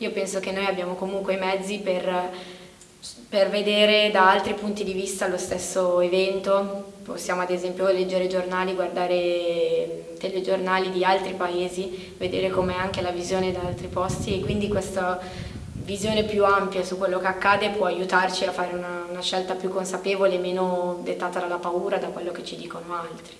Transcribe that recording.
Io penso che noi abbiamo comunque i mezzi per, per vedere da altri punti di vista lo stesso evento, possiamo ad esempio leggere giornali, guardare telegiornali di altri paesi, vedere com'è anche la visione da altri posti e quindi questa visione più ampia su quello che accade può aiutarci a fare una, una scelta più consapevole meno dettata dalla paura, da quello che ci dicono altri.